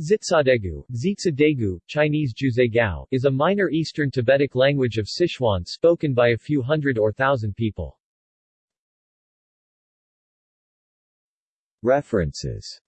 Zitsadegu, Zitsadegu, Chinese Juzegao, is a minor Eastern Tibetic language of Sichuan spoken by a few hundred or thousand people. References